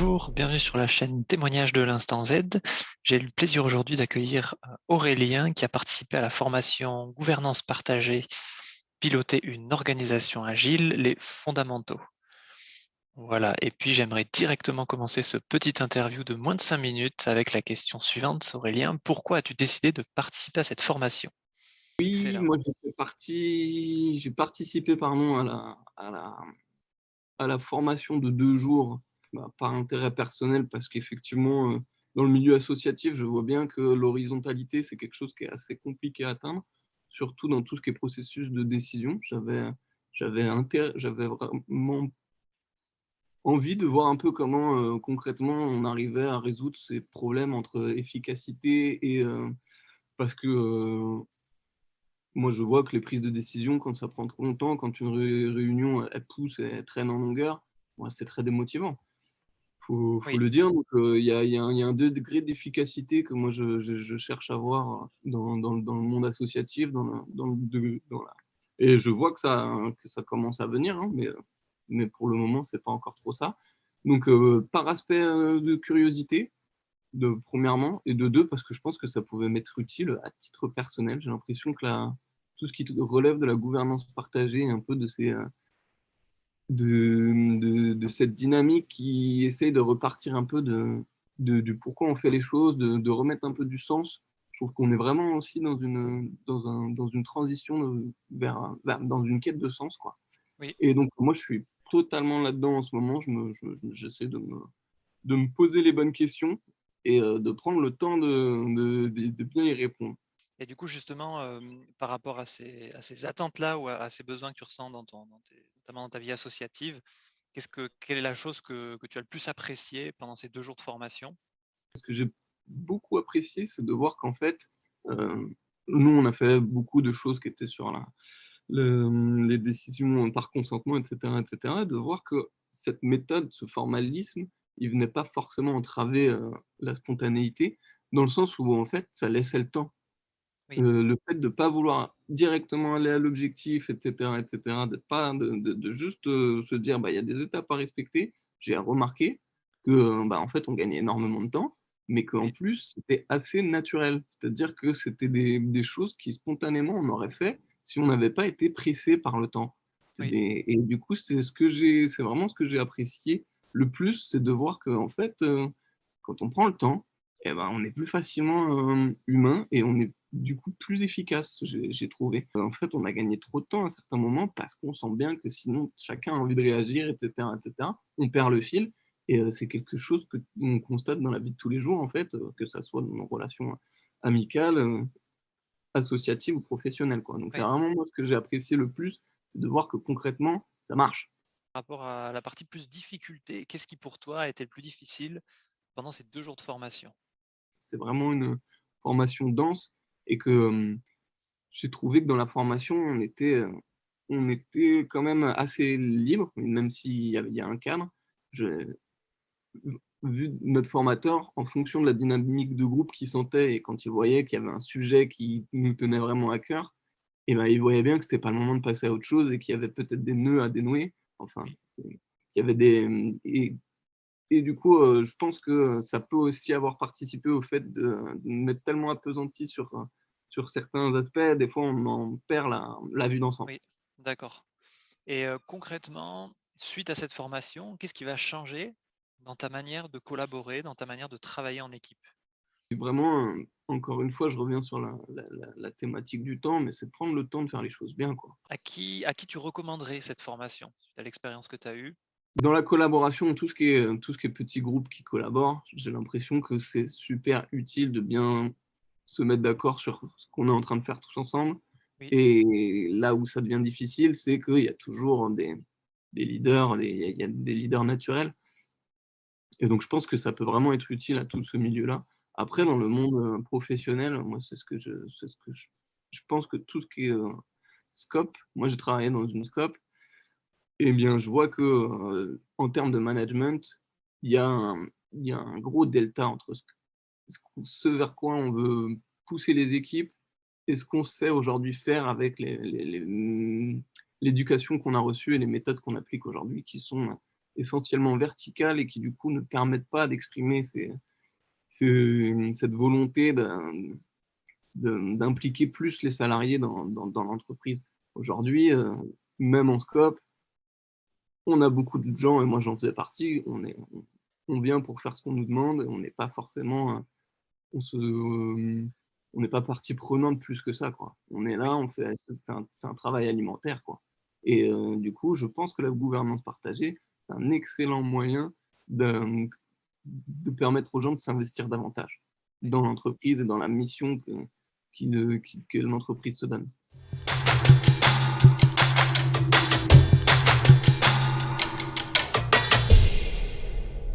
Bonjour, bienvenue sur la chaîne Témoignage de l'Instant Z. J'ai le plaisir aujourd'hui d'accueillir euh, Aurélien qui a participé à la formation Gouvernance partagée, piloter une organisation agile, les fondamentaux. Voilà, et puis j'aimerais directement commencer ce petit interview de moins de 5 minutes avec la question suivante, Aurélien. Pourquoi as-tu décidé de participer à cette formation? Oui, moi j'ai participé pardon, à, la, à, la, à la formation de deux jours bah, par intérêt personnel, parce qu'effectivement, euh, dans le milieu associatif, je vois bien que l'horizontalité, c'est quelque chose qui est assez compliqué à atteindre, surtout dans tout ce qui est processus de décision. J'avais vraiment envie de voir un peu comment euh, concrètement on arrivait à résoudre ces problèmes entre efficacité et... Euh, parce que moi, je vois que les prises de décision, quand ça prend trop longtemps, quand une réunion elle pousse elle traîne en longueur, c'est très démotivant faut, faut le dire. Euh, il y, a, y, a un degré d'efficacité que moi je, je, cherche à voir dans, dans, dans, le monde associatif, dans, dans, et je vois que ça, que ça commence à venir, hein, mais, mais pour le moment c'est pas encore trop ça. Donc euh, par aspect euh, de curiosité, de premièrement, et de deux parce que je pense que ça pouvait m'être utile à titre personnel. J'ai l'impression que la, tout ce qui relève de la gouvernance partagée, un peu de ces de, de, cette dynamique qui essaye de repartir un peu de, du pourquoi on fait les choses, de, remettre un peu du sens. Je trouve qu'on est vraiment aussi dans une, dans un, dans une transition vers, dans une quête de sens. Quoi. Et donc, moi, je suis totalement là-dedans en ce moment. J'essaie je de, me, de me poser les bonnes questions et euh, de prendre le temps de, de, bien y répondre. Et du coup, justement, euh, par rapport à ces, à ces attentes-là ou à, ces besoins que tu ressens dans, ton, dans tes, dans ta vie associative. Qu'est-ce que, quelle est la chose que, que, tu as le plus apprécié pendant ces deux jours de formation? Ce que j'ai beaucoup apprécié, c'est de voir qu'en fait, euh, nous, on a fait beaucoup de choses qui étaient sur la, les décisions par consentement, etc., etc., de voir que cette méthode, ce formalisme, il venait pas forcément entraver euh, la spontanéité, dans le sens où en fait, ça laissait le temps euh, le fait de ne pas vouloir directement aller à l'objectif, etc., etc., de, pas, de, de, juste euh, se dire bah, il y a des étapes à respecter, j'ai remarqué que euh, bah, en fait, on gagnait énormément de temps, mais qu'en plus, c'était assez naturel. C'est-à-dire que c'était des, des, choses qui spontanément on aurait fait si on n'avait pas été pressé par le temps. Et, du coup, c'est ce que j'ai, c'est vraiment ce que j'ai apprécié le plus, c'est de voir que en fait, quand on prend le temps, eh ben, on est plus facilement humain et on est du coup plus efficace, j'ai trouvé. En fait, on a gagné trop de temps à certains moments parce qu'on sent bien que sinon chacun a envie de réagir, etc. etc. On perd le fil et euh, c'est quelque chose que on constate dans la vie de tous les jours, en fait, euh, que ça soit dans nos relations amicales, euh, associatives ou professionnelles. Quoi. Donc c'est vraiment moi ce que j'ai apprécié le plus, c'est de voir que concrètement, ça marche. Par rapport à la partie plus difficulté, qu'est-ce qui pour toi a été le plus difficile pendant ces deux jours de formation? C'est vraiment une formation dense et que j'ai trouvé que dans la formation, on était, on était quand même assez libre, même s'il y, y, a un cadre. vu notre formateur, en fonction de la dynamique de groupe qu'il sentait et quand il voyait qu'il y avait un sujet qui nous tenait vraiment à cœur, et ben, il voyait bien que ce n'était pas le moment de passer à autre chose et qu'il y avait peut-être des nœuds à dénouer. Enfin, il y avait des. Et, et du coup, je pense que ça peut aussi avoir participé au fait de, de mettre tellement appesanti sur sur certains aspects, des fois, on en perd la, vue d'ensemble. Oui, d'accord. Et concrètement, suite à cette formation, qu'est-ce qui va changer dans ta manière de collaborer, dans ta manière de travailler en équipe? Vraiment, encore une fois, je reviens sur la, thématique du temps, mais c'est de prendre le temps de faire les choses bien. Quoi. À, qui, à qui tu recommanderais cette formation, à l'expérience que tu as eue? Dans la collaboration, tout ce, qui est, tout ce qui est petits groupes qui collaborent, j'ai l'impression que c'est super utile de bien se mettre d'accord sur ce qu'on est en train de faire tous ensemble. Et là où ça devient difficile, c'est qu'il y a toujours des, des leaders, il y a des leaders naturels. Et donc, je pense que ça peut vraiment être utile à tout ce milieu-là. Après, dans le monde euh, professionnel, moi, c'est ce que je, ce que je, je, pense que tout ce qui est euh, scope, moi, j'ai travaillé dans une scope, et eh bien, je vois que euh, en termes de management, il y, a un, il y a un gros delta entre ce, ce vers quoi on veut pousser les équipes et ce qu'on sait aujourd'hui faire avec l'éducation qu'on a reçue et les méthodes qu'on applique aujourd'hui qui sont essentiellement verticales et qui du coup ne permettent pas d'exprimer cette volonté d'impliquer plus les salariés dans, l'entreprise. Aujourd'hui, euh, même en scope, on a beaucoup de gens, et moi j'en faisais partie, on, est, on, vient pour faire ce qu'on nous demande, on n'est pas forcément, on se, on n'est pas partie prenante plus que ça. Quoi. On est là, on fait, c'est un, un, travail alimentaire. Quoi. Et euh, du coup, je pense que la gouvernance partagée, c'est un excellent moyen de, de, permettre aux gens de s'investir davantage dans l'entreprise et dans la mission que l'entreprise se donne.